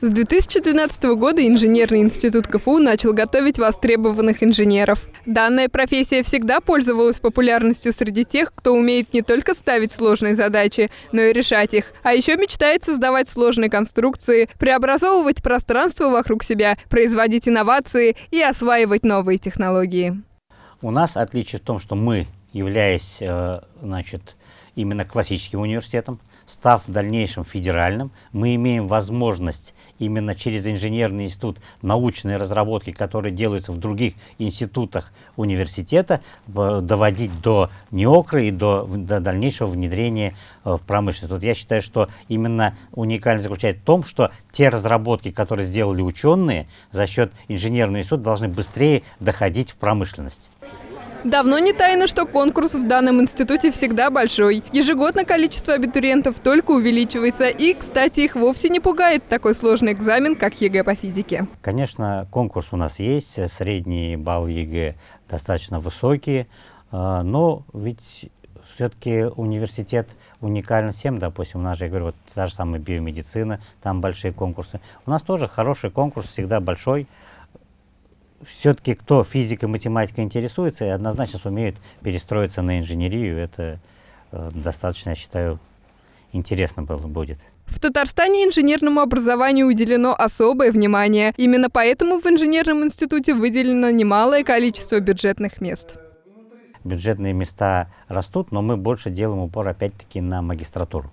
С 2012 года инженерный институт КФУ начал готовить востребованных инженеров. Данная профессия всегда пользовалась популярностью среди тех, кто умеет не только ставить сложные задачи, но и решать их, а еще мечтает создавать сложные конструкции, преобразовывать пространство вокруг себя, производить инновации и осваивать новые технологии. У нас отличие в том, что мы, являясь э, значит, именно классическим университетом, став в дальнейшем федеральным, мы имеем возможность именно через инженерный институт научные разработки, которые делаются в других институтах университета, доводить до НИОКРа и до, до дальнейшего внедрения э, в промышленность. Вот я считаю, что именно уникальность заключается в том, что те разработки, которые сделали ученые за счет инженерного института, должны быстрее доходить в промышленность. Давно не тайна, что конкурс в данном институте всегда большой. Ежегодно количество абитуриентов только увеличивается. И, кстати, их вовсе не пугает такой сложный экзамен, как ЕГЭ по физике. Конечно, конкурс у нас есть. Средний балл ЕГЭ достаточно высокий. А, но ведь все-таки университет уникален всем, допустим, у нас же, я говорю, вот та же самая биомедицина, там большие конкурсы. У нас тоже хороший конкурс, всегда большой все-таки кто физикой, математикой интересуется, и однозначно сумеют перестроиться на инженерию. Это э, достаточно, я считаю, интересно было будет. В Татарстане инженерному образованию уделено особое внимание. Именно поэтому в инженерном институте выделено немалое количество бюджетных мест. Бюджетные места растут, но мы больше делаем упор опять-таки на магистратуру.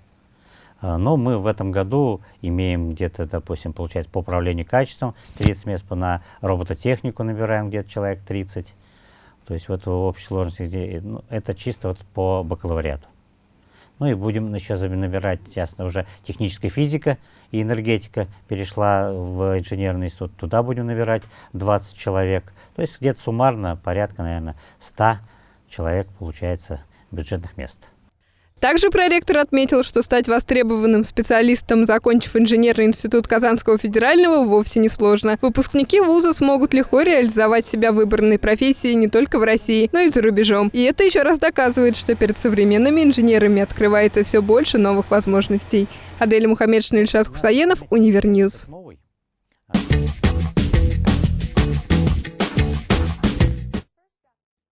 А, но мы в этом году имеем где-то, допустим, получается по управлению качеством 30 мест, на робототехнику набираем где-то человек 30. То есть вот в общей сложности, где, ну, это чисто вот по бакалавриату. Ну и будем еще набирать, ясно, уже техническая физика и энергетика перешла в инженерный институт. Туда будем набирать 20 человек. То есть где-то суммарно порядка, наверное, 100 человек получается бюджетных мест. Также проректор отметил, что стать востребованным специалистом, закончив инженерный институт Казанского федерального, вовсе не сложно. Выпускники вуза смогут легко реализовать себя в выбранной профессии не только в России, но и за рубежом. И это еще раз доказывает, что перед современными инженерами открывается все больше новых возможностей. Адель Мухаметшина, Ильшат Хусаенов, Univer News.